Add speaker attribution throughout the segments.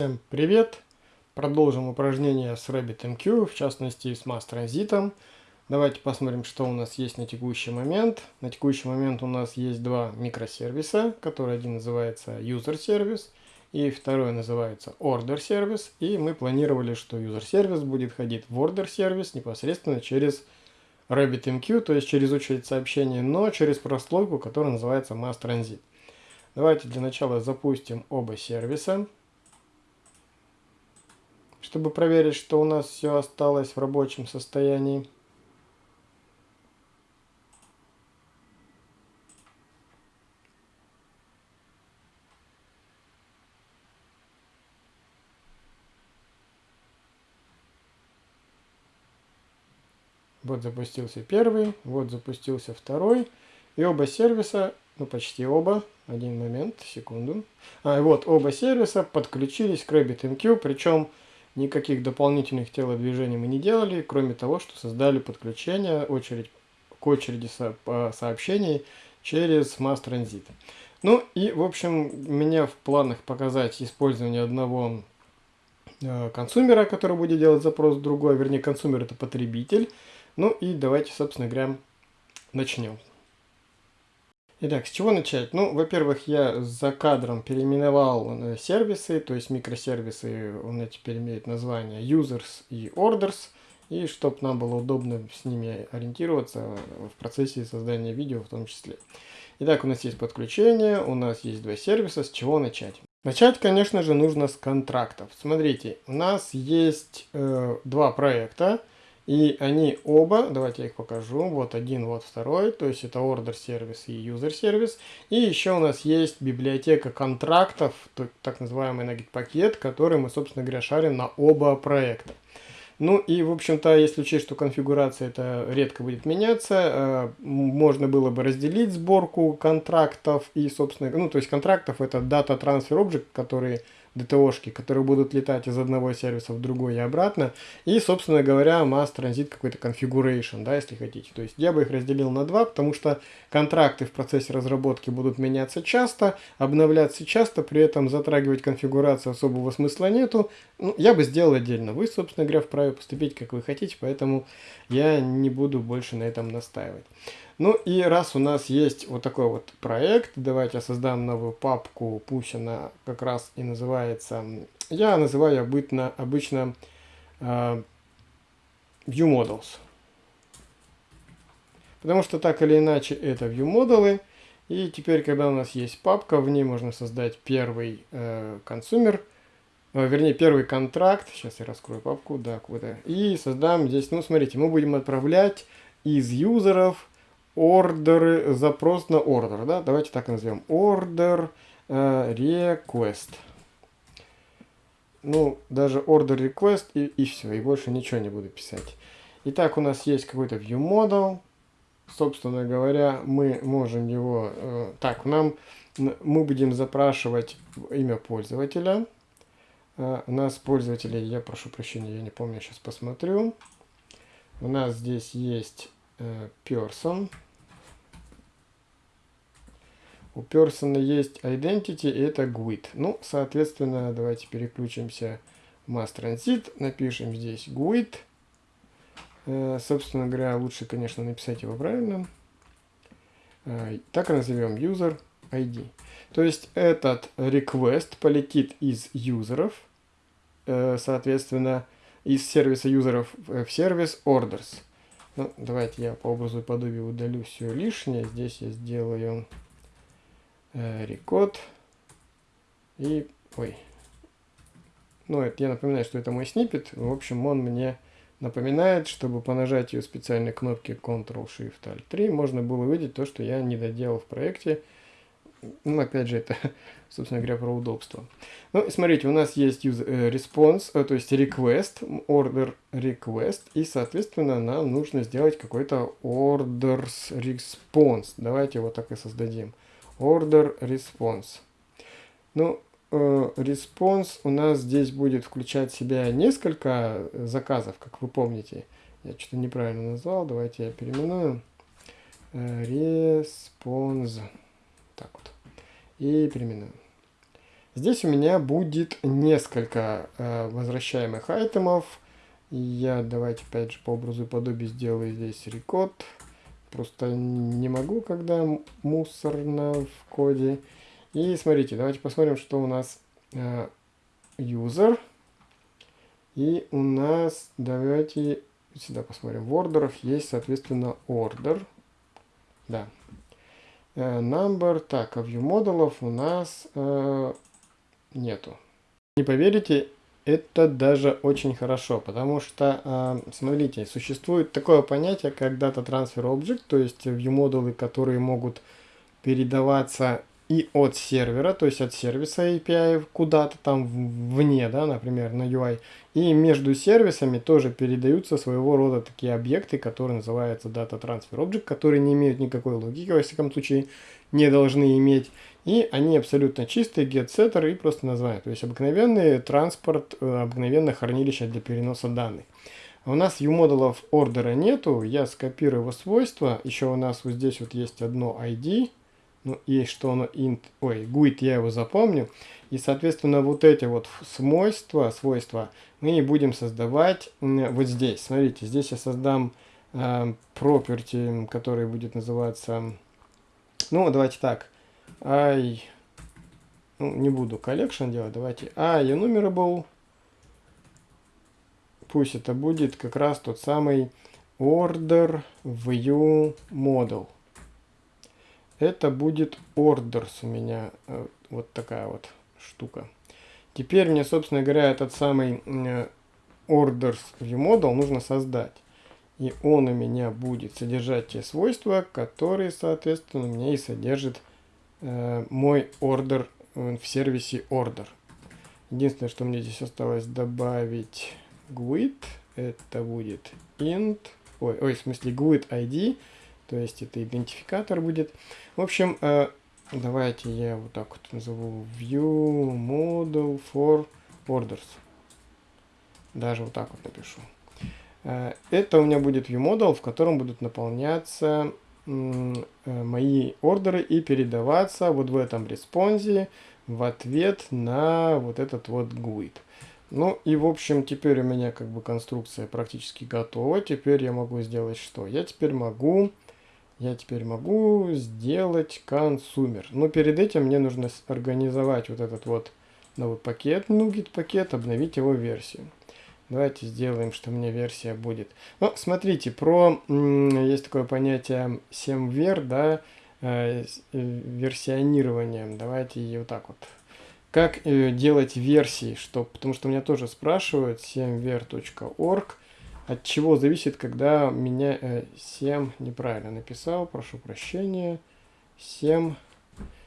Speaker 1: Всем привет! Продолжим упражнение с RabbitMQ, в частности с Mass Transit. Давайте посмотрим, что у нас есть на текущий момент. На текущий момент у нас есть два микросервиса, который один называется User Service и второй называется Order Service. И мы планировали, что User Service будет ходить в Order Service непосредственно через RabbitMQ, то есть через очередь сообщений, но через прослойку, которая называется Mass Transit. Давайте для начала запустим оба сервиса чтобы проверить, что у нас все осталось в рабочем состоянии. Вот запустился первый, вот запустился второй. И оба сервиса, ну почти оба, один момент, секунду. А, вот оба сервиса подключились к RabbitMQ, причем Никаких дополнительных телодвижений мы не делали, кроме того, что создали подключение очередь, к очереди со, сообщений через Mass Transit. Ну и, в общем, меня в планах показать использование одного э, консумера, который будет делать запрос другой, вернее, консумер это потребитель. Ну и давайте, собственно говоря, начнем. Итак, с чего начать? Ну, во-первых, я за кадром переименовал э, сервисы, то есть микросервисы, он теперь имеет название Users и Orders, и чтобы нам было удобно с ними ориентироваться в процессе создания видео в том числе. Итак, у нас есть подключение, у нас есть два сервиса, с чего начать? Начать, конечно же, нужно с контрактов. Смотрите, у нас есть э, два проекта, и они оба, давайте я их покажу, вот один, вот второй, то есть это order сервис и user сервис. И еще у нас есть библиотека контрактов, так называемый Nugget пакет, который мы, собственно говоря, шарим на оба проекта. Ну и, в общем-то, если учесть, что конфигурация это редко будет меняться, э, можно было бы разделить сборку контрактов и, собственно, ну, то есть контрактов это Data Transfer Object, которые DTO-шки, которые будут летать из одного сервиса в другой и обратно. И, собственно говоря, mass transit какой-то configuration, да, если хотите. То есть я бы их разделил на два, потому что контракты в процессе разработки будут меняться часто, обновляться часто, при этом затрагивать конфигурацию особого смысла нету. Ну, я бы сделал отдельно. Вы, собственно говоря, вправе поступить, как вы хотите, поэтому я не буду больше на этом настаивать. Ну и раз у нас есть вот такой вот проект, давайте создам новую папку, пусть она как раз и называется, я называю обычно, обычно э, View Models. Потому что так или иначе это View Models. И теперь, когда у нас есть папка, в ней можно создать первый э, консумер, э, вернее, первый контракт. Сейчас я раскрою папку, да, куда. И создам здесь, ну, смотрите, мы будем отправлять из юзеров ордеры, запрос на ордер, да, давайте так назовем, order э, request. Ну, даже order request и, и все, и больше ничего не буду писать. Итак, у нас есть какой-то view model. Собственно говоря, мы можем его... Э, так, нам мы будем запрашивать имя пользователя. Э, у нас пользователи, я прошу прощения, я не помню, сейчас посмотрю. У нас здесь есть э, person. У person есть identity, и это GUID. Ну, соответственно, давайте переключимся в mass transit, напишем здесь GUID. Э, собственно говоря, лучше, конечно, написать его правильно. Э, так назовем user ID. То есть этот request полетит из юзеров, э, соответственно, из сервиса юзеров в сервис orders. Ну, давайте я по образу и подобию удалю все лишнее. Здесь я сделаю рекод. И, ой, ну, это я напоминаю, что это мой снипет. В общем, он мне напоминает, чтобы по нажатию специальной кнопки Ctrl-Shift-Alt-3 можно было увидеть то, что я не доделал в проекте. Ну, опять же, это, собственно говоря, про удобство. Ну, смотрите, у нас есть use, э, response, э, то есть request, order request, и, соответственно, нам нужно сделать какой-то orders response. Давайте его так и создадим order response. Ну, э, response у нас здесь будет включать в себя несколько заказов, как вы помните. Я что-то неправильно назвал, давайте я переименую. Response. Так вот. И переименую. Здесь у меня будет несколько э, возвращаемых айтемов. Я давайте опять же по образу и подобию сделаю здесь рекод. Просто не могу, когда мусорно в коде. И смотрите, давайте посмотрим, что у нас э, user. И у нас, давайте сюда посмотрим, в ордерах есть, соответственно, order. Да. Э, number, так, а view модулов у нас э, нету. Не поверите, это даже очень хорошо, потому что, э, смотрите, существует такое понятие, как Data Transfer Object, то есть view модулы, которые могут передаваться и от сервера, то есть от сервиса API куда-то там вне, да, например, на UI. И между сервисами тоже передаются своего рода такие объекты, которые называются Data Transfer Object, которые не имеют никакой логики, во всяком случае, не должны иметь. И они абсолютно чистые, get-setter и просто название. То есть обыкновенный транспорт, э, обыкновенное хранилище для переноса данных. У нас U-модулов ордера нету, я скопирую его свойства. Еще у нас вот здесь вот есть одно ID, ну, есть что оно int, ой, GUID я его запомню. И, соответственно, вот эти вот свойства, свойства мы будем создавать вот здесь. Смотрите, здесь я создам э, property, который будет называться, ну, давайте так, i, ну, не буду collection делать, давайте i enumerable, пусть это будет как раз тот самый order view model это будет orders у меня. Э, вот такая вот штука. Теперь мне, собственно говоря, этот самый orders viewModel нужно создать. И он у меня будет содержать те свойства, которые, соответственно, у меня и содержит э, мой order э, в сервисе order. Единственное, что мне здесь осталось добавить GUID, это будет int, ой, ой, в смысле GUID ID, то есть это идентификатор будет. В общем, э, давайте я вот так вот назову view model for orders. Даже вот так вот напишу. Э, это у меня будет view model, в котором будут наполняться э, мои ордеры и передаваться вот в этом респонсе в ответ на вот этот вот GUID. Ну и в общем теперь у меня как бы конструкция практически готова. Теперь я могу сделать что? Я теперь могу я теперь могу сделать консумер. Но перед этим мне нужно организовать вот этот вот новый пакет, NuGet пакет, обновить его версию. Давайте сделаем, что мне версия будет. Ну, смотрите, про есть такое понятие semver, да, э, э, версионированием. Давайте ее вот так вот. Как э, делать версии, что, потому что меня тоже спрашивают, semver.org от чего зависит, когда меня э, 7 неправильно написал, прошу прощения. 7.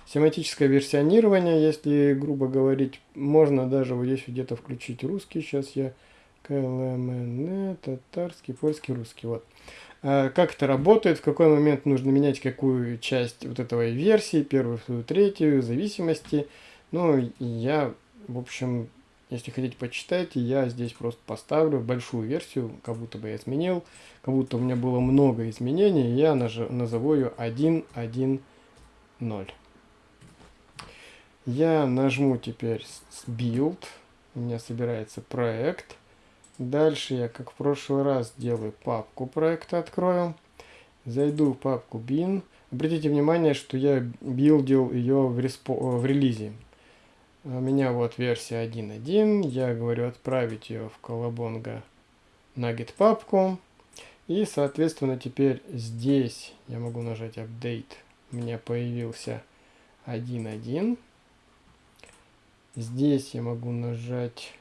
Speaker 1: Семантическое версионирование, если грубо говорить, можно даже вот здесь где-то включить русский. Сейчас я КЛМН, татарский, польский, русский. Вот. А как это работает, в какой момент нужно менять какую часть вот этого версии, первую, вторую, третью, зависимости. Ну, я, в общем, если хотите, почитайте. Я здесь просто поставлю большую версию, как будто бы я изменил. Как будто у меня было много изменений. Я назову ее 1.1.0. Я нажму теперь Build. У меня собирается проект. Дальше я, как в прошлый раз, делаю папку проекта, открою. Зайду в папку bin. Обратите внимание, что я билдил ее в, респо в релизе. У меня вот версия 1.1. Я говорю отправить ее в колобонга Nugget папку. И, соответственно, теперь здесь я могу нажать Update. У меня появился 1.1. Здесь я могу нажать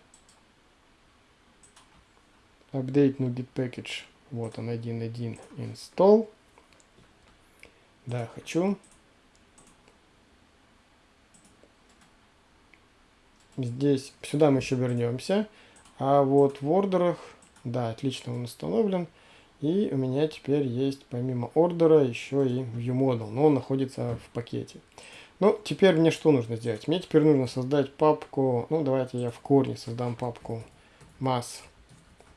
Speaker 1: Update Nugget Package. Вот он 1.1 Install. Да, хочу. Здесь, сюда мы еще вернемся. А вот в ордерах, да, отлично он установлен. И у меня теперь есть помимо ордера еще и ViewModel, но он находится в пакете. Ну, теперь мне что нужно сделать? Мне теперь нужно создать папку, ну, давайте я в корне создам папку mass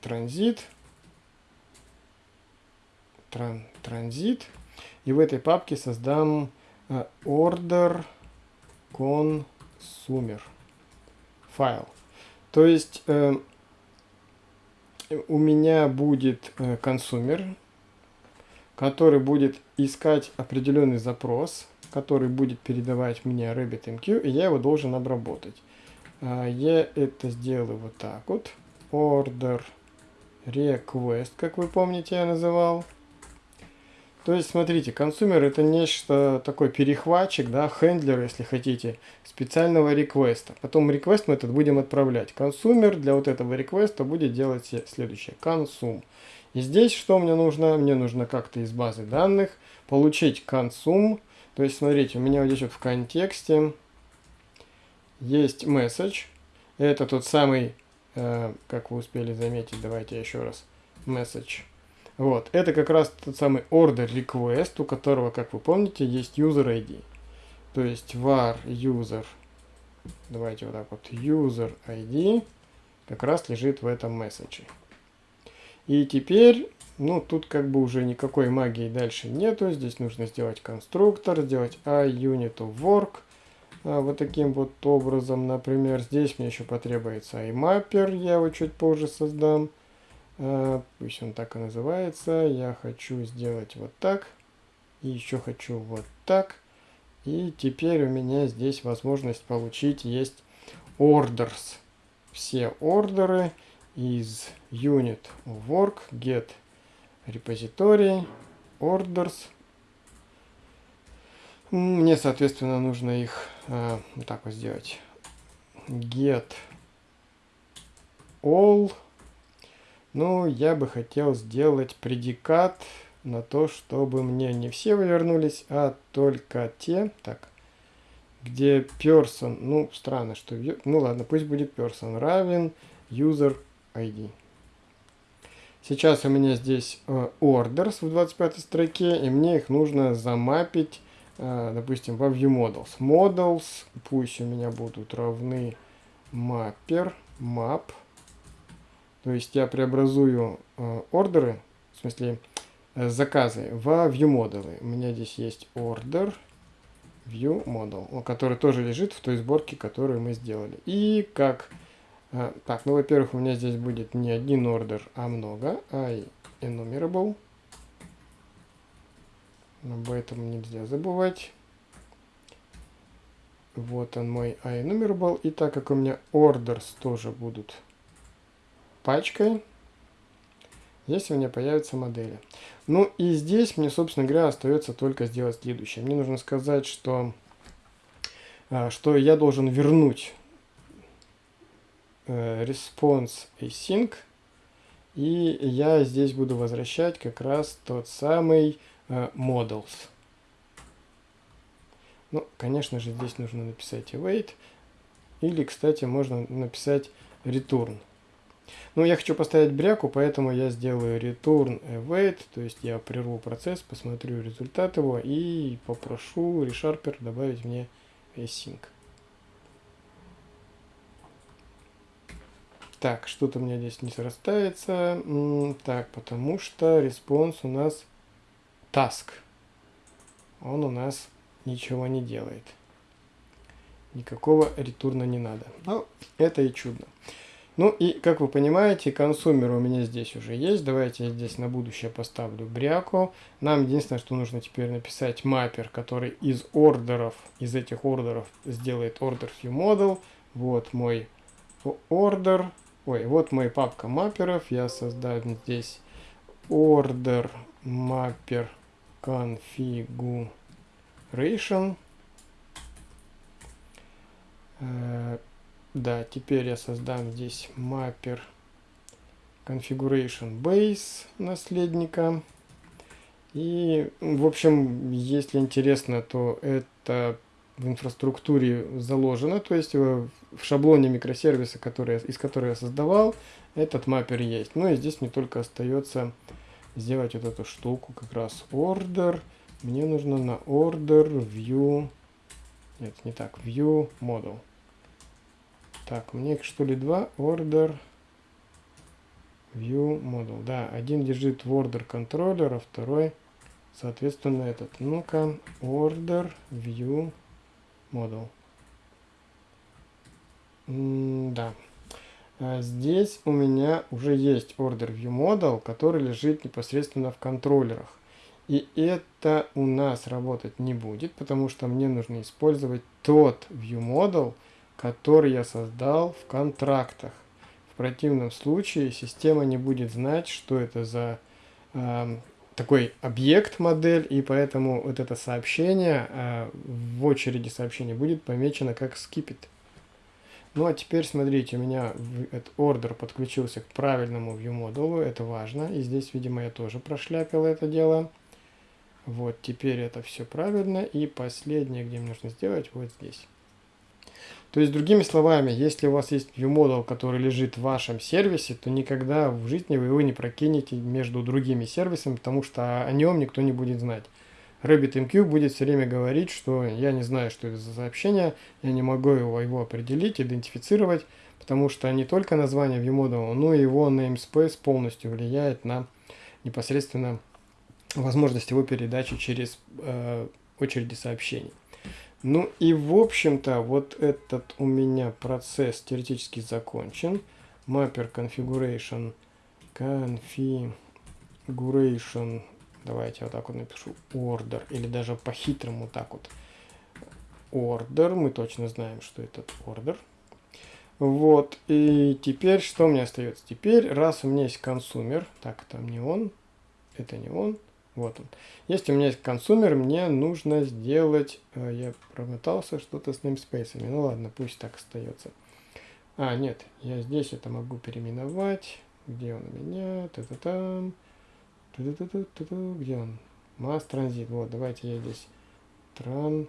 Speaker 1: transit, тран, транзит, и в этой папке создам order consumer. файл. То есть э, у меня будет э, который будет искать определенный запрос, который будет передавать мне RabbitMQ, и я его должен обработать. А, я это сделаю вот так вот. Order request, как вы помните, я называл. То есть, смотрите, консумер это нечто такой перехватчик, да, хендлер, если хотите, специального реквеста. Потом request мы этот будем отправлять. Консумер для вот этого реквеста будет делать следующее. Консум. И здесь что мне нужно? Мне нужно как-то из базы данных получить консум. То есть, смотрите, у меня вот здесь вот в контексте есть message. Это тот самый, как вы успели заметить, давайте еще раз, message. Вот, это как раз тот самый order request, у которого, как вы помните, есть user ID. То есть var user, давайте вот так вот, user ID как раз лежит в этом месседже. И теперь, ну, тут как бы уже никакой магии дальше нету. Здесь нужно сделать конструктор, сделать iUnit work. А, вот таким вот образом, например, здесь мне еще потребуется iMapper, я его чуть позже создам. А, пусть он так и называется. Я хочу сделать вот так. И еще хочу вот так. И теперь у меня здесь возможность получить есть orders. Все ордеры из unit work get repository orders. Мне, соответственно, нужно их э, вот так вот сделать. Get all. Ну, я бы хотел сделать предикат на то, чтобы мне не все вернулись, а только те. Так, где person, ну, странно, что... Ну, ладно, пусть будет person равен user ID. Сейчас у меня здесь э, orders в 25 строке, и мне их нужно замапить, допустим, во ViewModels. Models пусть у меня будут равны mapper, map. То есть я преобразую э, ордеры, в смысле заказы, в ViewModel. У меня здесь есть order, ViewModel, который тоже лежит в той сборке, которую мы сделали. И как а, так, ну, во-первых, у меня здесь будет не один ордер, а много. I enumerable. Об этом нельзя забывать. Вот он мой enumerable. И так как у меня orders тоже будут пачкой, здесь у меня появятся модели. Ну и здесь мне, собственно говоря, остается только сделать следующее. Мне нужно сказать, что, а, что я должен вернуть Э, response async. И я здесь буду возвращать как раз тот самый models. Ну, конечно же, здесь нужно написать await. Или, кстати, можно написать return. Ну, я хочу поставить бряку, поэтому я сделаю return await. То есть я прерву процесс, посмотрю результат его и попрошу ReSharper добавить мне async. Так, что-то у меня здесь не срастается. Так, потому что response у нас task. Он у нас ничего не делает. Никакого ретурна не надо. Ну, это и чудно. Ну и, как вы понимаете, консумер у меня здесь уже есть. Давайте я здесь на будущее поставлю бряку. Нам единственное, что нужно теперь написать маппер, который из ордеров, из этих ордеров сделает order view model. Вот мой ордер. Ой, вот моя папка мапперов. Я создаю здесь order mapper configuration. Э, да, теперь я создам здесь mapper configuration base наследника. И, в общем, если интересно, то это в инфраструктуре заложено, то есть в шаблоне микросервиса, который, из которого я создавал, этот маппер есть. Ну и здесь мне только остается сделать вот эту штуку, как раз order. Мне нужно на order view, нет, не так, view model. Так, мне их что ли два, order view model. Да, один лежит в order контроллер, а второй, соответственно, этот. Ну-ка, order view model. да. А здесь у меня уже есть order view model, который лежит непосредственно в контроллерах. И это у нас работать не будет, потому что мне нужно использовать тот view model, который я создал в контрактах. В противном случае система не будет знать, что это за э, такой объект модель, и поэтому вот это сообщение э, в очереди сообщения будет помечено как skip it. Ну а теперь смотрите, у меня этот order подключился к правильному view модулу, это важно. И здесь, видимо, я тоже прошляпил это дело. Вот, теперь это все правильно. И последнее, где мне нужно сделать, вот здесь. То есть, другими словами, если у вас есть ViewModel, который лежит в вашем сервисе, то никогда в жизни вы его не прокинете между другими сервисами, потому что о нем никто не будет знать. RabbitMQ будет все время говорить, что я не знаю, что это за сообщение, я не могу его, его определить, идентифицировать, потому что не только название ViewModel, но и его namespace полностью влияет на непосредственно возможность его передачи через э, очереди сообщений. Ну и в общем-то вот этот у меня процесс теоретически закончен. Mapper configuration configuration давайте вот так вот напишу order или даже по-хитрому так вот order мы точно знаем что это order вот и теперь что мне остается теперь раз у меня есть консумер так там не он это не он вот он. Если у меня есть консумер, мне нужно сделать... Э, я промотался что-то с namespace. Ну ладно, пусть так остается. А, нет, я здесь это могу переименовать. Где он у меня? Та-та-там. Та-та-та-та-та. Где он? Mass Transit. Вот, давайте я здесь тран...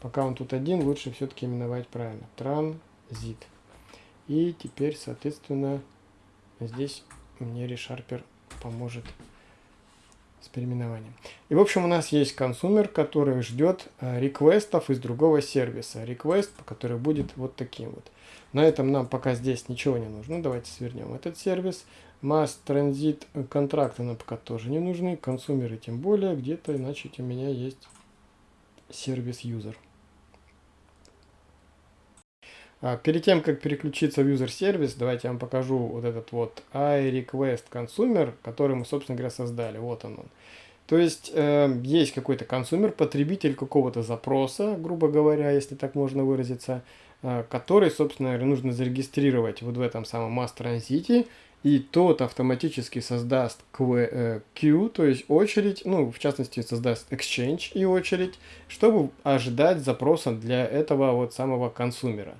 Speaker 1: Пока он тут один, лучше все-таки именовать правильно. Транзит. И теперь, соответственно, здесь мне ReSharper поможет с переименованием. И в общем у нас есть консумер, который ждет э, реквестов из другого сервиса. Реквест, который будет вот таким вот. На этом нам пока здесь ничего не нужно. Давайте свернем этот сервис. Mass Transit контракты нам пока тоже не нужны. Консумеры тем более. Где-то, значит, у меня есть сервис user. А, перед тем, как переключиться в user сервис, давайте я вам покажу вот этот вот iRequest Consumer, который мы, собственно говоря, создали. Вот он. он. То есть э, есть какой-то консумер, потребитель какого-то запроса, грубо говоря, если так можно выразиться, э, который, собственно говоря, нужно зарегистрировать вот в этом самом Transit, и тот автоматически создаст queue, э, то есть очередь, ну, в частности, создаст exchange и очередь, чтобы ожидать запроса для этого вот самого консумера.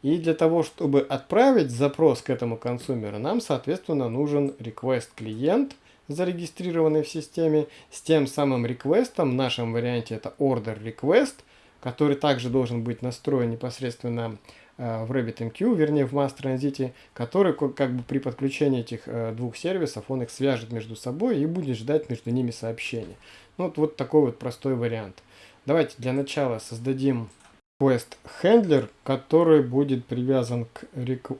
Speaker 1: И для того, чтобы отправить запрос к этому консумеру, нам, соответственно, нужен request клиент, зарегистрированный в системе, с тем самым реквестом, в нашем варианте это order request, который также должен быть настроен непосредственно в RabbitMQ, вернее в Mass Transit, который как бы при подключении этих э, двух сервисов, он их свяжет между собой и будет ждать между ними сообщения. Ну, вот, вот такой вот простой вариант. Давайте для начала создадим request handler, который будет привязан к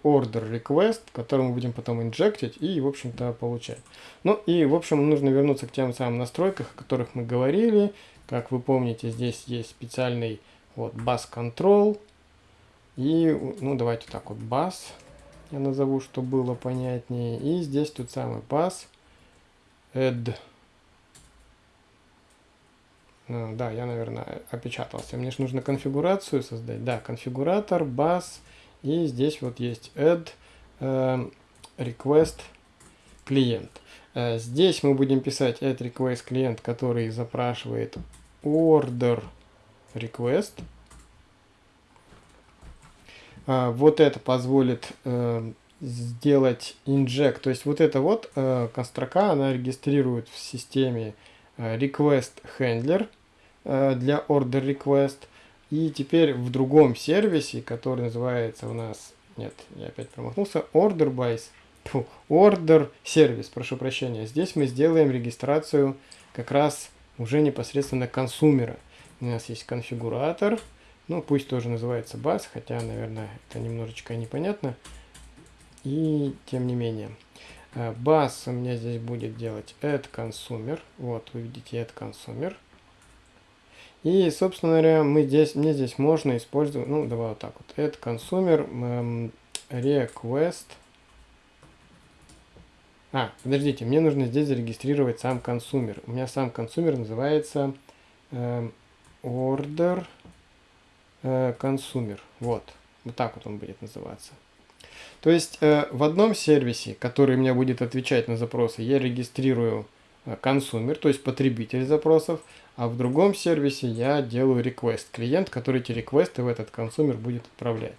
Speaker 1: order request, который мы будем потом инжектить и, в общем-то, получать. Ну и, в общем, нужно вернуться к тем самым настройкам, о которых мы говорили. Как вы помните, здесь есть специальный вот bus control. И, ну, давайте так вот, bus я назову, чтобы было понятнее. И здесь тот самый bus add ну, да, я, наверное, опечатался. Мне же нужно конфигурацию создать. Да, конфигуратор, бас. И здесь вот есть add э, request клиент. Э, здесь мы будем писать add request клиент, который запрашивает order request. Э, вот это позволит э, сделать inject. То есть вот эта вот э, строка, она регистрирует в системе э, request handler для order request. И теперь в другом сервисе, который называется у нас, нет, я опять промахнулся, order by, order сервис, прошу прощения. Здесь мы сделаем регистрацию как раз уже непосредственно консумера. У нас есть конфигуратор, ну пусть тоже называется bus, хотя, наверное, это немножечко непонятно. И тем не менее. Bus у меня здесь будет делать add consumer. Вот, вы видите add consumer. И, собственно говоря, мы здесь, мне здесь можно использовать, ну, давай вот так вот, add consumer эм, request. А, подождите, мне нужно здесь зарегистрировать сам консумер. У меня сам консумер называется эм, order э, consumer. Вот, вот так вот он будет называться. То есть э, в одном сервисе, который мне будет отвечать на запросы, я регистрирую э, консумер, то есть потребитель запросов, а в другом сервисе я делаю request, клиент, который эти реквесты в этот консумер будет отправлять.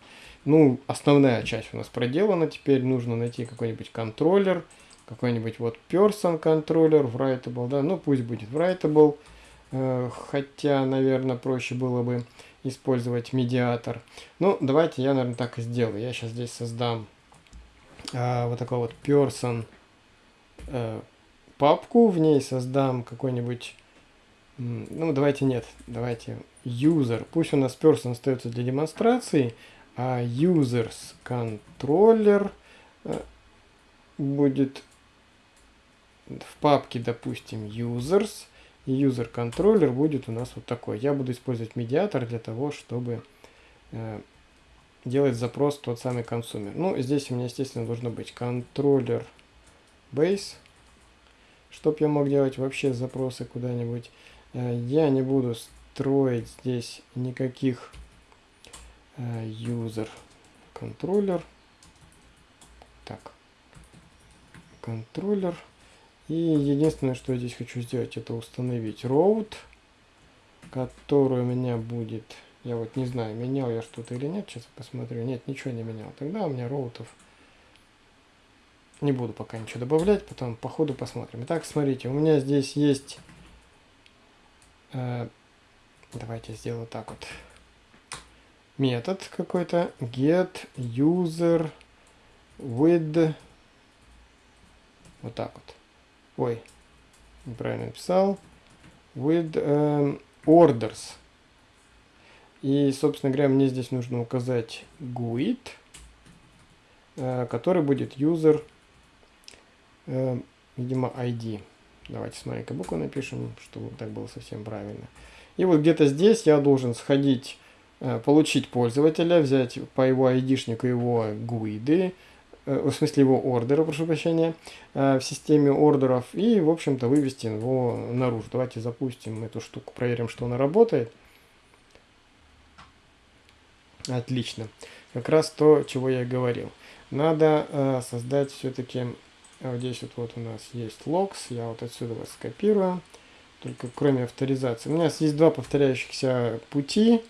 Speaker 1: Ну, основная часть у нас проделана, теперь нужно найти какой-нибудь контроллер, какой-нибудь вот person контроллер, writable, да, ну пусть будет writable, хотя, наверное, проще было бы использовать медиатор. Ну, давайте я, наверное, так и сделаю. Я сейчас здесь создам э, вот такой вот person э, папку, в ней создам какой-нибудь ну, давайте нет, давайте user. Пусть у нас person остается для демонстрации, а users controller э, будет в папке, допустим, users, и user controller будет у нас вот такой. Я буду использовать медиатор для того, чтобы э, делать запрос тот самый консумер. Ну, здесь у меня, естественно, должно быть controller base, чтобы я мог делать вообще запросы куда-нибудь. Э, я не буду строить здесь никаких э, user контроллер. Так, контроллер. И единственное, что я здесь хочу сделать, это установить route, который у меня будет... Я вот не знаю, менял я что-то или нет, сейчас посмотрю. Нет, ничего не менял. Тогда у меня роутов не буду пока ничего добавлять, потом по ходу посмотрим. Итак, смотрите, у меня здесь есть Э, давайте сделаю так вот. Метод какой-то get user with вот так вот. Ой, неправильно написал. With um, orders. И, собственно говоря, мне здесь нужно указать GUID, э, который будет user, э, видимо, ID. Давайте с маленькой буквы напишем, чтобы так было совсем правильно. И вот где-то здесь я должен сходить, э, получить пользователя, взять по его айдишнику его э, в смысле его ордера, прошу прощения, э, в системе ордеров и, в общем-то, вывести его наружу. Давайте запустим эту штуку, проверим, что она работает. Отлично. Как раз то, чего я и говорил. Надо создать все-таки а вот здесь вот, вот у нас есть logs, я вот отсюда вас скопирую, только кроме авторизации. У меня есть два повторяющихся пути,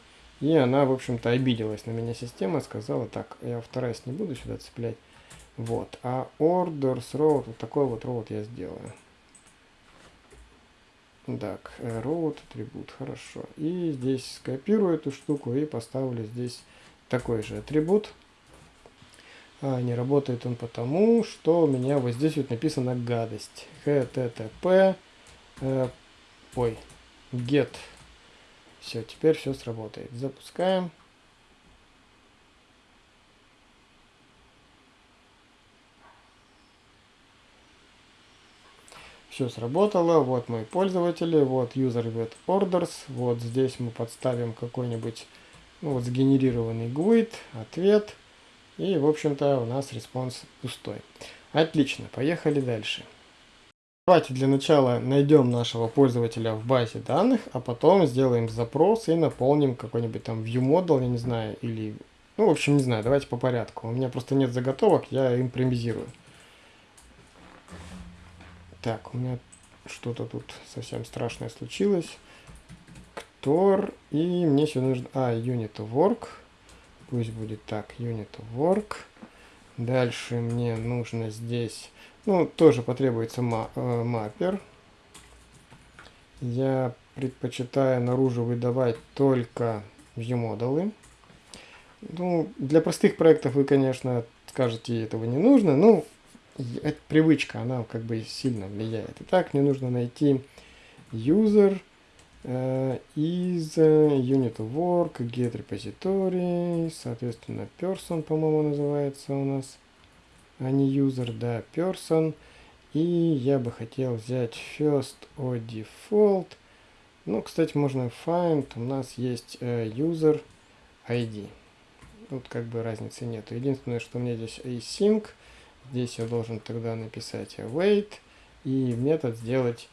Speaker 1: и она, в общем-то, обиделась на меня система, сказала, так, я вторая не буду сюда цеплять. Вот, а orders road, вот такой вот road я сделаю. Так, road атрибут, хорошо. И здесь скопирую эту штуку и поставлю здесь такой же атрибут. А, не работает он потому, что у меня вот здесь вот написано гадость. http, э, ой, get. Все, теперь все сработает. Запускаем. Все сработало, вот мои пользователи, вот user with orders, вот здесь мы подставим какой-нибудь, ну вот сгенерированный GUID, ответ, и, в общем-то, у нас response пустой. Отлично, поехали дальше. Давайте для начала найдем нашего пользователя в базе данных, а потом сделаем запрос и наполним какой-нибудь там ViewModel, я не знаю, или... Ну, в общем, не знаю, давайте по порядку. У меня просто нет заготовок, я импровизирую. Так, у меня что-то тут совсем страшное случилось. Ктор, и мне еще нужно... А, unit work. Пусть будет так, unit work. Дальше мне нужно здесь, ну, тоже потребуется ма э, маппер. Я предпочитаю наружу выдавать только view-модулы. Ну, для простых проектов вы, конечно, скажете, этого не нужно. Ну, это привычка, она как бы сильно влияет. Итак, мне нужно найти user, Uh, is unit work, get repository, соответственно, person, по-моему, называется у нас, а не user, да, person. И я бы хотел взять first or default. Ну, кстати, можно find, у нас есть э, user ID. Тут как бы разницы нет. Единственное, что у меня здесь async, здесь я должен тогда написать await и метод сделать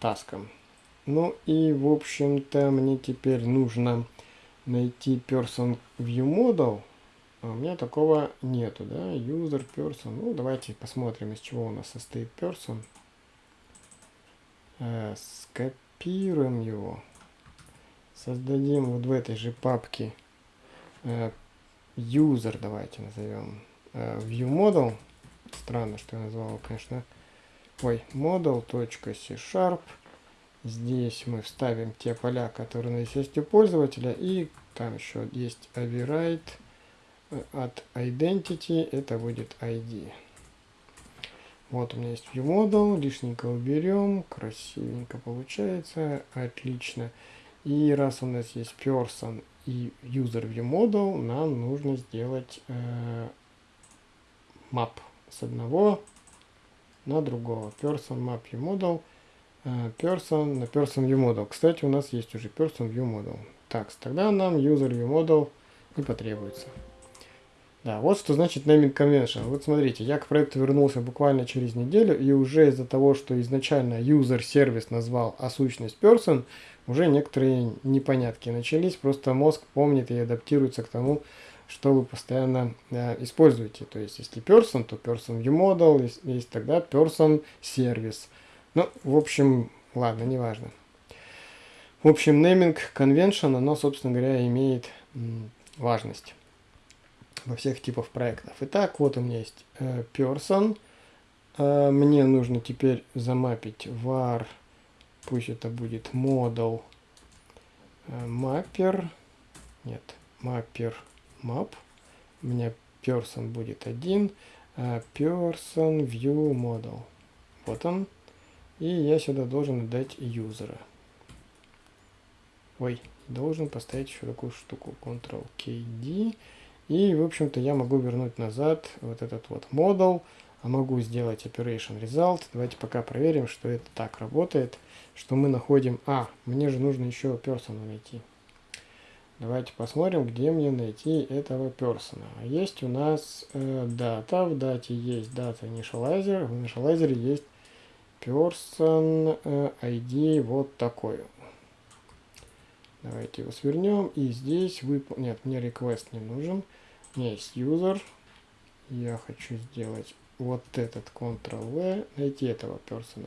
Speaker 1: таском. Ну и, в общем-то, мне теперь нужно найти person view model. А у меня такого нету, да? User person. Ну, давайте посмотрим, из чего у нас состоит person. Э, скопируем его. Создадим вот в этой же папке э, user, давайте назовем. Э, view model. Странно, что я назвал, конечно. Ой, model.c-sharp. Здесь мы вставим те поля, которые у нас есть у пользователя. И там еще есть override э, от identity. Это будет ID. Вот у меня есть viewModel. Лишненько уберем. Красивенько получается. Отлично. И раз у нас есть person и user viewModel, нам нужно сделать э, map с одного на другого. Person map viewModel. Э, person на Person View Model. Кстати, у нас есть уже Person View Model. Так, тогда нам User View Model не потребуется. Да, вот что значит naming convention. Вот смотрите, я к проекту вернулся буквально через неделю, и уже из-за того, что изначально user сервис назвал, а сущность person, уже некоторые непонятки начались. Просто мозг помнит и адаптируется к тому, что вы постоянно э, используете. То есть, если person, то person view model, есть, есть тогда person сервис. Ну, в общем, ладно, неважно. В общем, naming convention, оно, собственно говоря, имеет важность во всех типах проектов. Итак, вот у меня есть э, person. Э, мне нужно теперь замапить var, пусть это будет model э, mapper. Нет, mapper map. У меня person будет один. Э, person view model. Вот он. И я сюда должен отдать юзера. Ой, должен поставить еще такую штуку. Ctrl-KD. И, в общем-то, я могу вернуть назад вот этот вот модул. А могу сделать Operation Result. Давайте пока проверим, что это так работает. Что мы находим... А, мне же нужно еще персона найти. Давайте посмотрим, где мне найти этого персона. Есть у нас э, дата. В дате есть дата initializer. В initializer есть person э, ID вот такой. Давайте его свернем. И здесь вы... Нет, мне request не нужен. У меня есть user. Я хочу сделать вот этот Ctrl-V, найти этого персона.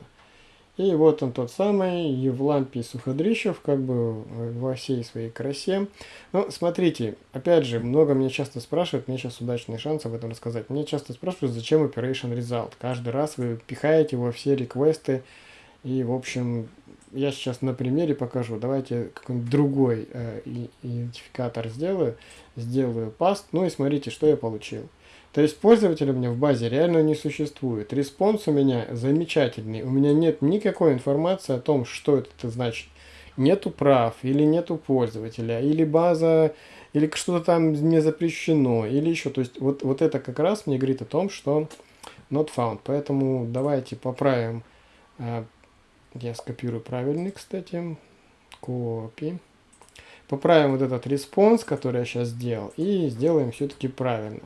Speaker 1: И вот он тот самый Евлампий Суходрищев, как бы во всей своей красе. Ну, смотрите, опять же, много меня часто спрашивают, мне сейчас удачный шанс об этом рассказать. Мне часто спрашивают, зачем Operation Result. Каждый раз вы пихаете во все реквесты. И, в общем, я сейчас на примере покажу. Давайте какой-нибудь другой э, идентификатор сделаю. Сделаю паст. Ну и смотрите, что я получил. То есть пользователя у меня в базе реально не существует. Респонс у меня замечательный. У меня нет никакой информации о том, что это значит. Нету прав, или нету пользователя, или база, или что-то там не запрещено, или еще. То есть вот, вот это как раз мне говорит о том, что not found. Поэтому давайте поправим. А, я скопирую правильный, кстати. Copy. Поправим вот этот response, который я сейчас сделал, и сделаем все-таки правильно.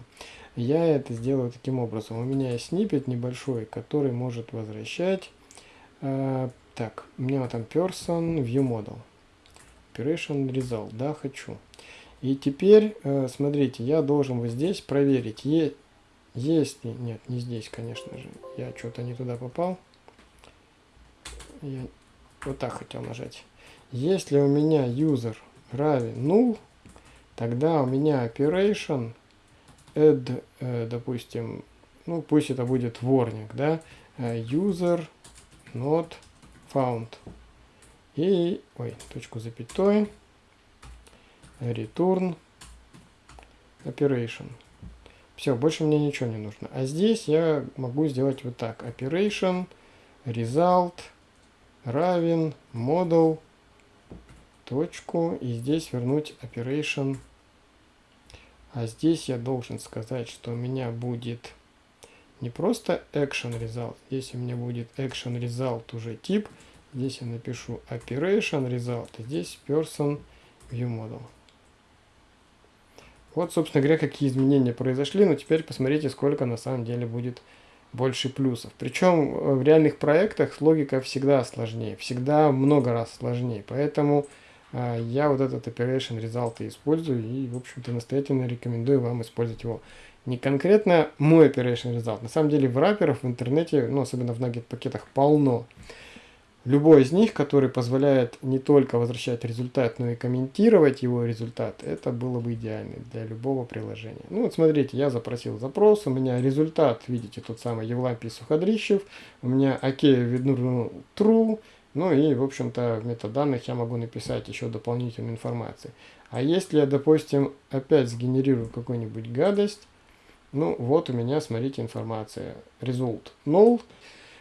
Speaker 1: Я это сделаю таким образом. У меня есть snippet небольшой, который может возвращать... Э, так, у меня там person view model. Operation result. Да, хочу. И теперь, э, смотрите, я должен вот здесь проверить, е есть ли... Нет, не здесь, конечно же. Я что-то не туда попал. Я вот так хотел нажать. Если у меня user равен null, тогда у меня operation add, э, допустим, ну пусть это будет warning, да, э, user not found. И, ой, точку запятой, return operation. Все, больше мне ничего не нужно. А здесь я могу сделать вот так. Operation, result, равен, model, точку. И здесь вернуть operation а здесь я должен сказать, что у меня будет не просто action result, здесь у меня будет action result уже тип Здесь я напишу operation result, и здесь person view model. Вот, собственно говоря, какие изменения произошли, но теперь посмотрите, сколько на самом деле будет больше плюсов. Причем э, в реальных проектах логика всегда сложнее, всегда много раз сложнее. Поэтому я вот этот Operation Result использую и, в общем-то, настоятельно рекомендую вам использовать его. Не конкретно мой Operation Result. На самом деле в враперов в интернете, ну, особенно в Nugget пакетах, полно. Любой из них, который позволяет не только возвращать результат, но и комментировать его результат, это было бы идеально для любого приложения. Ну вот смотрите, я запросил запрос, у меня результат, видите, тот самый Евлампий Суходрищев, у меня окей видно true, ну и, в общем-то, в метаданных я могу написать еще дополнительную информацию. А если я, допустим, опять сгенерирую какую-нибудь гадость, ну вот у меня, смотрите, информация. Result null.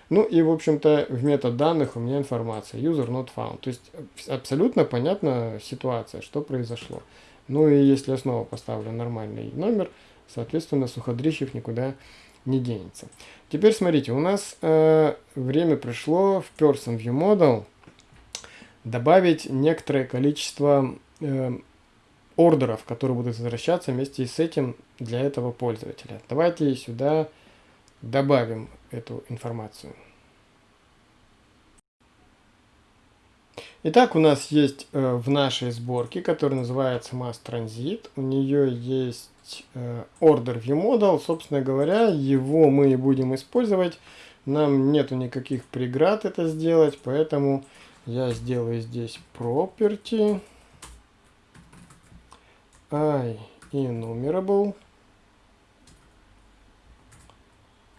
Speaker 1: Ну и, в общем-то, в метод данных у меня информация user not found. То есть абсолютно понятна ситуация, что произошло. Ну и если я снова поставлю нормальный номер, соответственно, Суходрищев никуда не денется. Теперь смотрите, у нас э, время пришло в Person View Model добавить некоторое количество э, ордеров, которые будут возвращаться вместе с этим для этого пользователя. Давайте сюда добавим эту информацию. Итак, у нас есть э, в нашей сборке, которая называется Mass Transit. У нее есть э, Order View Model. Собственно говоря, его мы и будем использовать. Нам нету никаких преград это сделать, поэтому я сделаю здесь Property. I enumerable.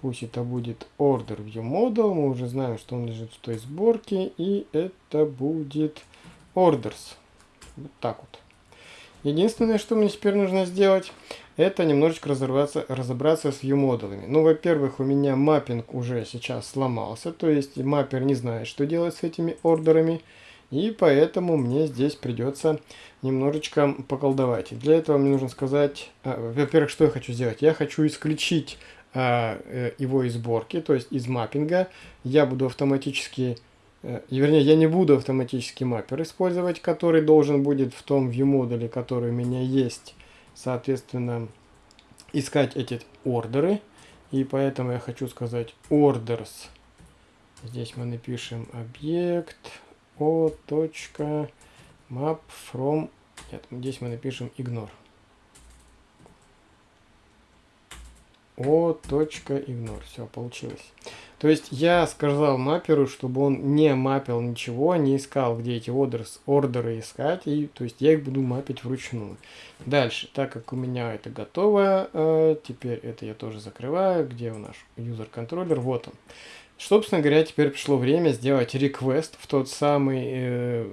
Speaker 1: Пусть это будет order view model. Мы уже знаем, что он лежит в той сборке. И это будет orders. Вот так вот. Единственное, что мне теперь нужно сделать, это немножечко разобраться, разобраться с view-модулами. Ну, во-первых, у меня маппинг уже сейчас сломался, то есть маппер не знает, что делать с этими ордерами, и поэтому мне здесь придется немножечко поколдовать. Для этого мне нужно сказать, а, во-первых, что я хочу сделать. Я хочу исключить а, э, его из сборки, то есть из маппинга. Я буду автоматически, вернее, я не буду автоматически маппер использовать, который должен будет в том view модуле, который у меня есть, соответственно, искать эти ордеры. И поэтому я хочу сказать orders. Здесь мы напишем объект o. map from. Нет, здесь мы напишем ignore. o.ignore. Все, получилось. То есть я сказал мапперу, чтобы он не мапил ничего, не искал, где эти orders, ордеры искать, и то есть я их буду мапить вручную. Дальше, так как у меня это готово, э, теперь это я тоже закрываю. Где у наш user контроллер? Вот он. Собственно говоря, теперь пришло время сделать request в тот самый э,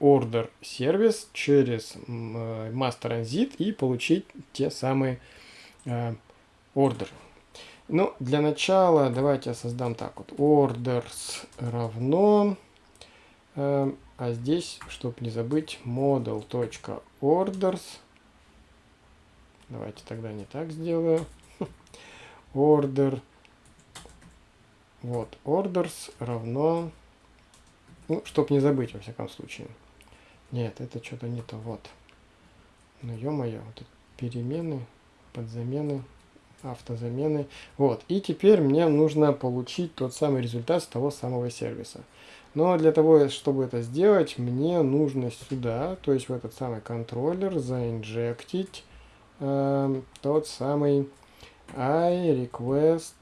Speaker 1: order сервис через э, transit и получить те самые э, order. Ну, для начала давайте я создам так вот. Orders равно, э, а здесь, чтобы не забыть, model.orders. Давайте тогда не так сделаю. Order. Вот, orders равно, ну, чтобы не забыть, во всяком случае. Нет, это что-то не то, вот. Ну, ё-моё, вот перемены, подзамены автозамены. Вот. И теперь мне нужно получить тот самый результат с того самого сервиса. Но для того, чтобы это сделать, мне нужно сюда, то есть в этот самый контроллер, заинжектить э, тот самый i request,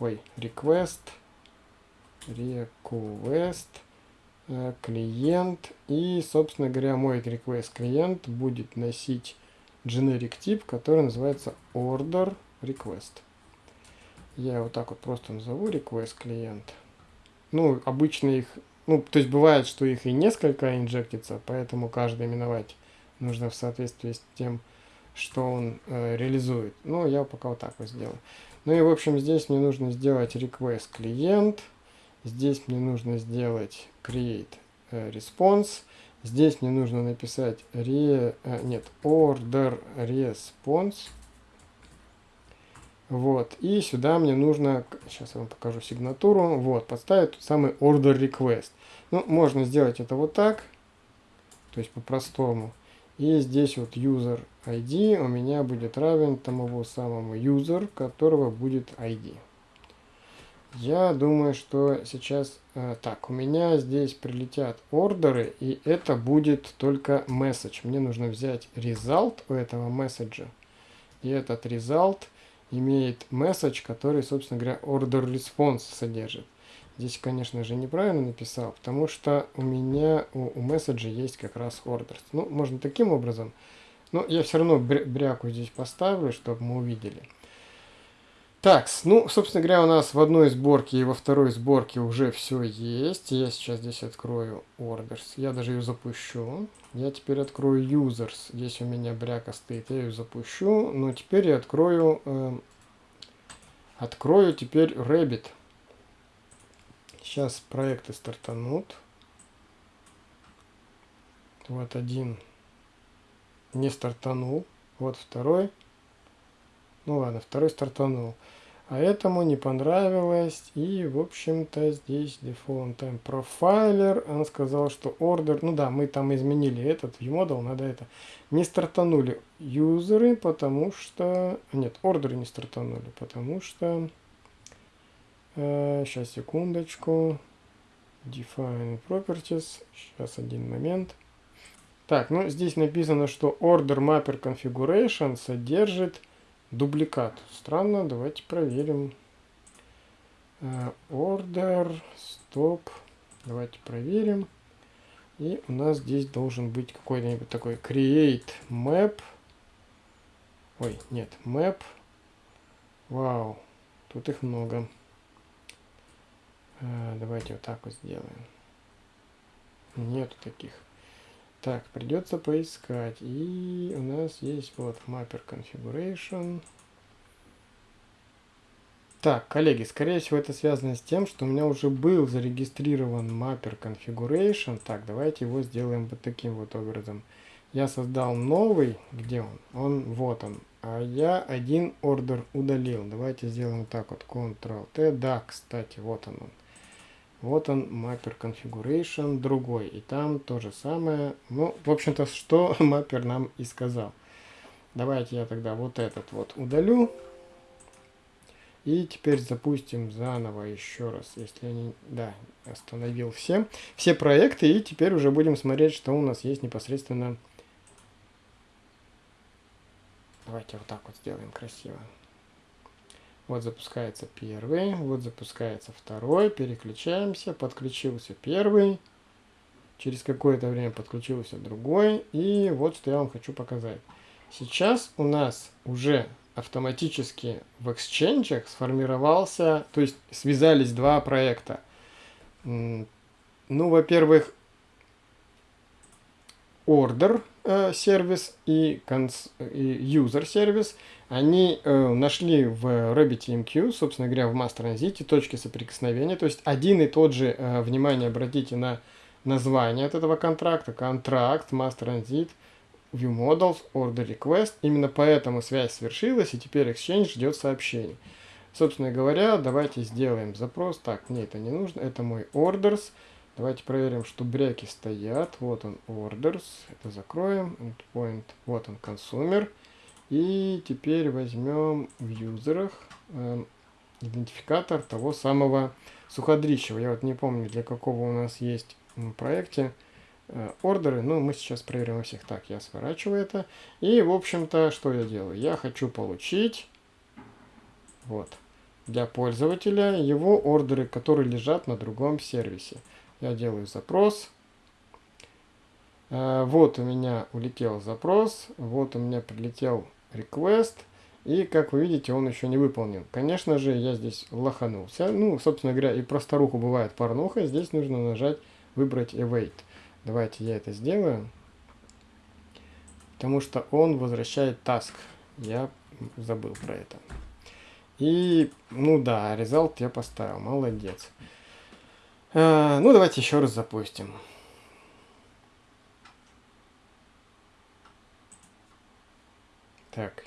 Speaker 1: ой, request, request э, клиент. И, собственно говоря, мой request клиент будет носить generic тип, который называется order request. Я вот так вот просто назову request клиент. Ну, обычно их, ну, то есть бывает, что их и несколько инжектится, поэтому каждый именовать нужно в соответствии с тем, что он э, реализует. Ну, я пока вот так вот сделаю. Ну и, в общем, здесь мне нужно сделать request клиент. Здесь мне нужно сделать create э, response. Здесь мне нужно написать re, э, нет, order response. Вот, и сюда мне нужно, сейчас я вам покажу сигнатуру, вот, подставить тот самый order request. Ну, можно сделать это вот так, то есть по-простому. И здесь вот user ID у меня будет равен тому самому user, которого будет ID. Я думаю, что сейчас... Э, так, у меня здесь прилетят ордеры, и это будет только message. Мне нужно взять result у этого месседжа. И этот result имеет message, который, собственно говоря, order response содержит. Здесь, конечно же, неправильно написал, потому что у меня у, у месседжа есть как раз orders. Ну, можно таким образом, но я все равно бряку здесь поставлю, чтобы мы увидели. Так, ну, собственно говоря, у нас в одной сборке и во второй сборке уже все есть. Я сейчас здесь открою orders. Я даже ее запущу. Я теперь открою users. Здесь у меня бряка стоит. Я ее запущу. Но теперь я открою... Э, открою теперь Rabbit. Сейчас проекты стартанут. Вот один не стартанул. Вот второй. Ну ладно, второй стартанул. А этому не понравилось. И, в общем-то, здесь default time profiler. Он сказал, что order... Ну да, мы там изменили этот viewModel. Надо это... Не стартанули юзеры, потому что... Нет, ордеры не стартанули, потому что... Э, сейчас, секундочку. Define properties. Сейчас, один момент. Так, ну здесь написано, что order mapper configuration содержит дубликат. Странно, давайте проверим. Э, order, stop. Давайте проверим. И у нас здесь должен быть какой-нибудь такой create map. Ой, нет, map. Вау, тут их много. Э, давайте вот так вот сделаем. Нету таких. Так, придется поискать. И у нас есть вот Mapper Configuration. Так, коллеги, скорее всего это связано с тем, что у меня уже был зарегистрирован Mapper Configuration. Так, давайте его сделаем вот таким вот образом. Я создал новый, где он? Он, вот он. А я один ордер удалил. Давайте сделаем так вот, Ctrl-T. Да, кстати, вот он. он. Вот он, Mapper Configuration, другой. И там то же самое. Ну, в общем-то, что Mapper нам и сказал. Давайте я тогда вот этот вот удалю. И теперь запустим заново еще раз, если не... Да, остановил все. Все проекты. И теперь уже будем смотреть, что у нас есть непосредственно... Давайте вот так вот сделаем красиво. Вот запускается первый, вот запускается второй, переключаемся, подключился первый, через какое-то время подключился другой, и вот что я вам хочу показать. Сейчас у нас уже автоматически в Exchange сформировался, то есть связались два проекта. Ну, во-первых, order э, сервис и, и user сервис – они э, нашли в RabbitMQ, собственно говоря, в Mass Transit точки соприкосновения. То есть один и тот же, э, внимание, обратите на название от этого контракта, контракт, Mass Transit, View Models, Order Request. Именно поэтому связь свершилась, и теперь Exchange ждет сообщений. Собственно говоря, давайте сделаем запрос. Так, мне это не нужно, это мой Orders. Давайте проверим, что бряки стоят. Вот он, Orders. Это закроем. Endpoint. Вот он, Consumer. И теперь возьмем в юзерах э, идентификатор того самого суходрищего. Я вот не помню, для какого у нас есть в проекте э, ордеры, но мы сейчас проверим во всех. Так, я сворачиваю это. И, в общем-то, что я делаю? Я хочу получить вот, для пользователя его ордеры, которые лежат на другом сервисе. Я делаю запрос. Э, вот у меня улетел запрос, вот у меня прилетел request. И, как вы видите, он еще не выполнен. Конечно же, я здесь лоханулся. Ну, собственно говоря, и про старуху бывает порнуха. Здесь нужно нажать «Выбрать Await». Давайте я это сделаю. Потому что он возвращает task. Я забыл про это. И, ну да, result я поставил. Молодец. А, ну, давайте еще раз запустим. Так.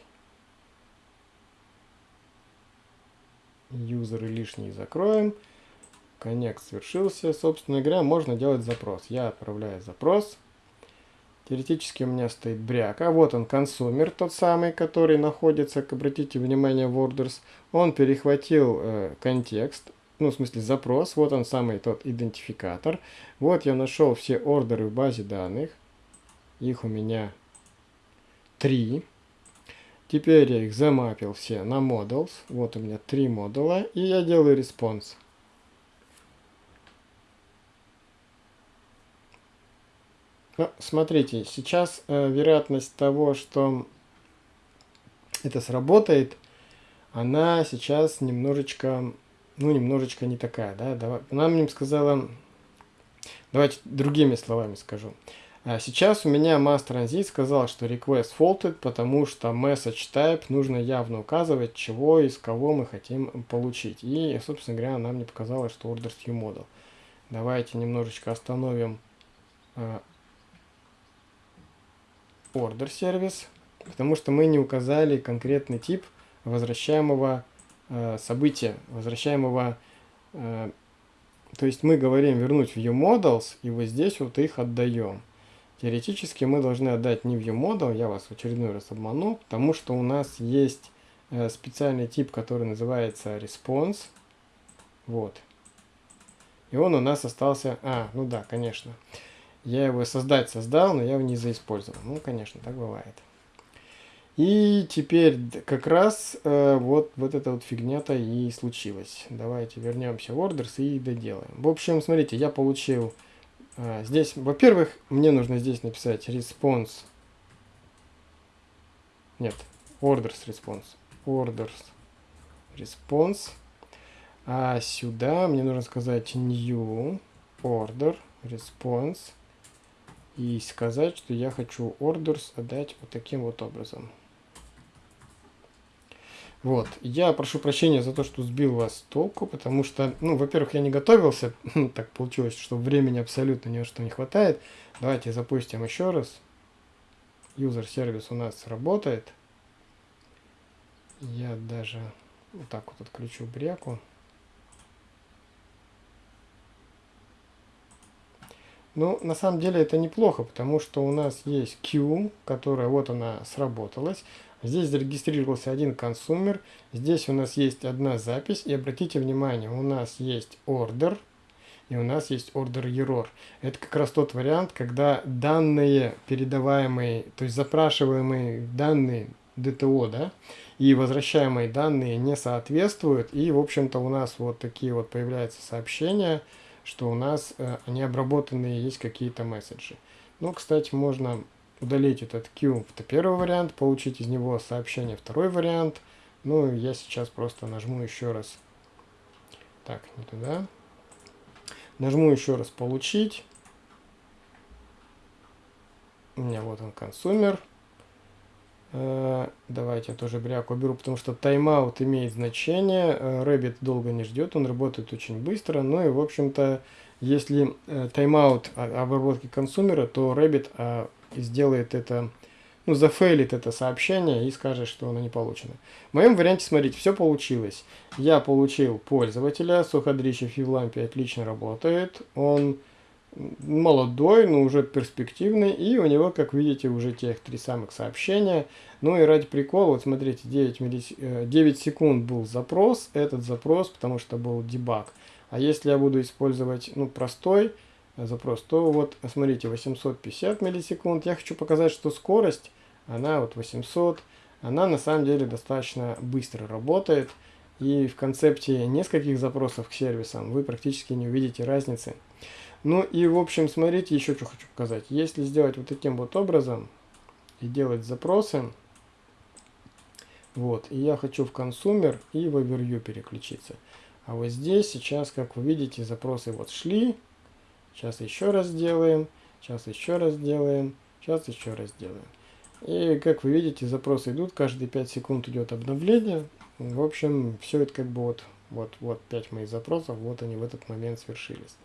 Speaker 1: юзеры лишние закроем. Коннект свершился. Собственно говоря, можно делать запрос. Я отправляю запрос. Теоретически у меня стоит бряк. А вот он, consumer, тот самый, который находится, обратите внимание, в orders. Он перехватил э, контекст, ну, в смысле, запрос. Вот он самый тот идентификатор. Вот я нашел все ордеры в базе данных. Их у меня три. Теперь я их замапил все на models. Вот у меня три модула. И я делаю response. Ну, смотрите, сейчас э, вероятность того, что это сработает, она сейчас немножечко, ну, немножечко не такая, да, давай, она мне сказала, давайте другими словами скажу. А сейчас у меня mass transit сказал, что request faulted, потому что message type нужно явно указывать, чего из кого мы хотим получить. И, собственно говоря, она мне показала, что order view model. Давайте немножечко остановим а, order сервис, потому что мы не указали конкретный тип возвращаемого э, события, возвращаемого, э, то есть мы говорим вернуть ViewModels, и вот здесь вот их отдаем. Теоретически мы должны отдать не ViewModel, я вас в очередной раз обману, потому что у нас есть э, специальный тип, который называется Response, вот. И он у нас остался, а, ну да. Конечно. Я его создать создал, но я его не заиспользовал. Ну, конечно, так бывает. И теперь как раз э, вот, вот эта вот фигня-то и случилась. Давайте вернемся в orders и доделаем. В общем, смотрите, я получил э, здесь, во-первых, мне нужно здесь написать response. Нет, orders response. Orders response. А сюда мне нужно сказать new order response и сказать, что я хочу orders отдать вот таким вот образом. Вот, я прошу прощения за то, что сбил вас толку, потому что, ну, во-первых, я не готовился, так получилось, что времени абсолютно ни на что не хватает. Давайте запустим еще раз. User сервис у нас работает. Я даже вот так вот отключу бряку. Ну, на самом деле это неплохо, потому что у нас есть Q, которая вот она сработалась. Здесь зарегистрировался один консумер. Здесь у нас есть одна запись. И обратите внимание, у нас есть order. И у нас есть order error. Это как раз тот вариант, когда данные передаваемые, то есть запрашиваемые данные DTO, да, и возвращаемые данные не соответствуют. И, в общем-то, у нас вот такие вот появляются сообщения, что у нас э, необработанные есть какие-то месседжи. Ну, кстати, можно удалить этот Q, это первый вариант, получить из него сообщение, второй вариант. Ну, я сейчас просто нажму еще раз. Так, не туда. Нажму еще раз «Получить». У меня вот он консумер. Э, давайте я тоже бряку беру, потому что тайм-аут имеет значение. Э, Rabbit долго не ждет, он работает очень быстро. Ну и, в общем-то, если э, тайм-аут обработки консумера, то а, сделает это, ну, зафейлит это сообщение и скажет, что оно не получено. В моем варианте, смотрите, все получилось. Я получил пользователя, Суходричев Евлампий отлично работает. Он молодой, но уже перспективный, и у него, как видите, уже тех три самых сообщения. Ну и ради прикола, вот смотрите, 9, миллис... 9 секунд был запрос, этот запрос, потому что был дебаг. А если я буду использовать, ну, простой запрос, то вот, смотрите, 850 миллисекунд. Я хочу показать, что скорость, она вот 800, она на самом деле достаточно быстро работает. И в концепте нескольких запросов к сервисам вы практически не увидите разницы. Ну и в общем, смотрите, еще что хочу показать. Если сделать вот таким вот образом и делать запросы, вот, и я хочу в консумер и в overview переключиться. А вот здесь сейчас, как вы видите, запросы вот шли. Сейчас еще раз делаем, сейчас еще раз делаем, сейчас еще раз делаем. И как вы видите, запросы идут, каждые 5 секунд идет обновление. В общем, все это как бы вот, вот, вот 5 моих запросов, вот они в этот момент свершились.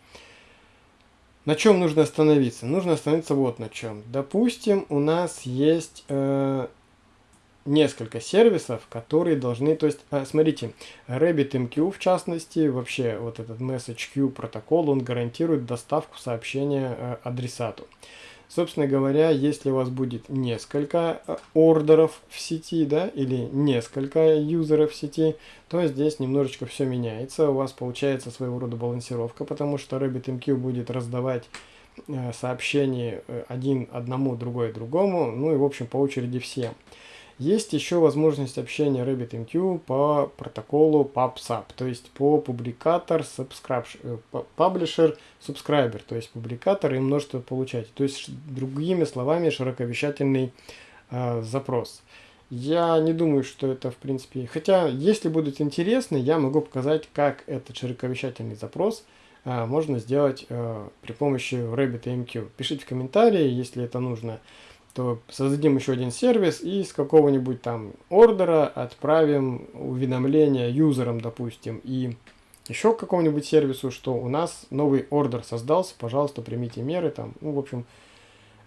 Speaker 1: На чем нужно остановиться? Нужно остановиться вот на чем. Допустим, у нас есть э, несколько сервисов, которые должны, то есть, а, смотрите, RabbitMQ в частности, вообще вот этот MessageQ протокол, он гарантирует доставку сообщения э, адресату. Собственно говоря, если у вас будет несколько э, ордеров в сети, да, или несколько юзеров в сети, то здесь немножечко все меняется. У вас получается своего рода балансировка, потому что RabbitMQ будет раздавать э, сообщения э, один одному, другой другому, ну и в общем по очереди всем. Есть еще возможность общения RabbitMQ по протоколу PubSub, то есть по публикатор, subscribe, publisher, subscriber, то есть публикатор и множество получателей. То есть, другими словами, широковещательный э, запрос. Я не думаю, что это в принципе... Хотя, если будут интересны, я могу показать, как этот широковещательный запрос э, можно сделать э, при помощи RabbitMQ. Пишите в комментарии, если это нужно то создадим еще один сервис и с какого-нибудь там ордера отправим уведомление юзерам, допустим, и еще к какому-нибудь сервису, что у нас новый ордер создался, пожалуйста, примите меры там, ну, в общем,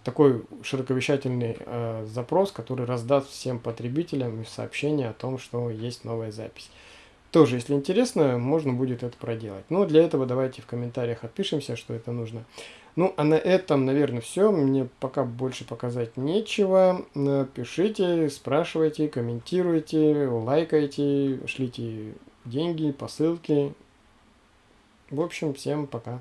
Speaker 1: такой широковещательный э, запрос, который раздаст всем потребителям сообщение о том, что есть новая запись. Тоже, если интересно, можно будет это проделать. Но для этого давайте в комментариях отпишемся, что это нужно. Ну, а на этом, наверное, все. Мне пока больше показать нечего. Пишите, спрашивайте, комментируйте, лайкайте, шлите деньги, посылки. В общем, всем пока.